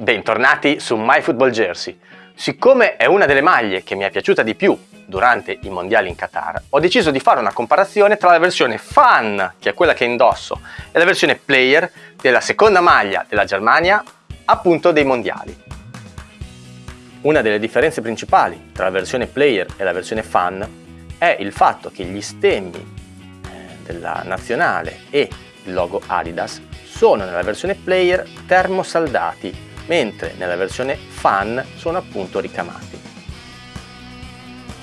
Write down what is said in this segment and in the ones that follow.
Bentornati su MyFootballJersey. Siccome è una delle maglie che mi è piaciuta di più durante i mondiali in Qatar, ho deciso di fare una comparazione tra la versione Fan, che è quella che indosso, e la versione Player della seconda maglia della Germania, appunto dei mondiali. Una delle differenze principali tra la versione Player e la versione Fan è il fatto che gli stemmi eh, della nazionale e il logo Adidas sono nella versione Player termosaldati mentre nella versione Fan sono appunto ricamati.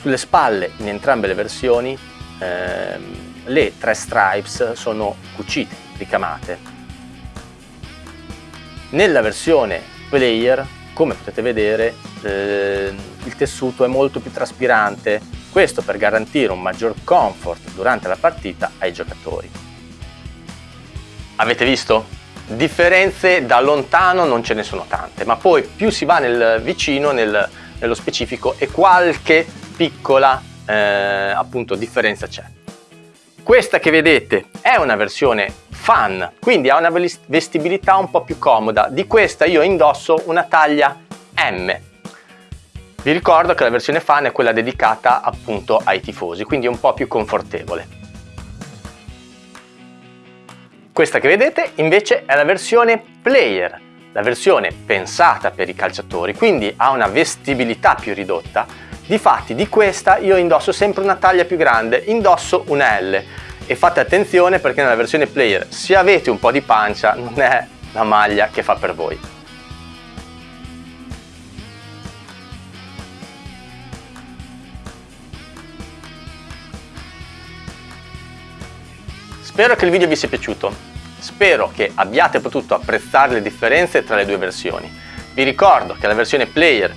Sulle spalle in entrambe le versioni ehm, le tre stripes sono cucite, ricamate. Nella versione Player, come potete vedere, eh, il tessuto è molto più traspirante, questo per garantire un maggior comfort durante la partita ai giocatori. Avete visto? Differenze da lontano non ce ne sono tante, ma poi più si va nel vicino, nel, nello specifico, e qualche piccola eh, appunto differenza c'è. Questa che vedete è una versione fan, quindi ha una vestibilità un po' più comoda. Di questa io indosso una taglia M. Vi ricordo che la versione fan è quella dedicata appunto ai tifosi, quindi è un po' più confortevole. Questa che vedete invece è la versione player, la versione pensata per i calciatori, quindi ha una vestibilità più ridotta. Difatti di questa io indosso sempre una taglia più grande, indosso una L e fate attenzione perché nella versione player se avete un po' di pancia non è la maglia che fa per voi. Spero che il video vi sia piaciuto, spero che abbiate potuto apprezzare le differenze tra le due versioni. Vi ricordo che la versione player,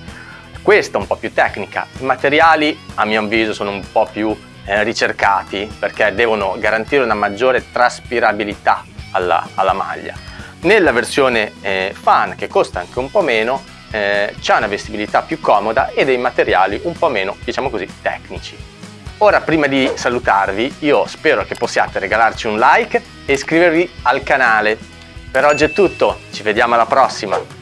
questa un po' più tecnica, i materiali a mio avviso sono un po' più eh, ricercati perché devono garantire una maggiore traspirabilità alla, alla maglia. Nella versione eh, fan, che costa anche un po' meno, eh, c'è una vestibilità più comoda e dei materiali un po' meno, diciamo così, tecnici. Ora prima di salutarvi io spero che possiate regalarci un like e iscrivervi al canale. Per oggi è tutto, ci vediamo alla prossima!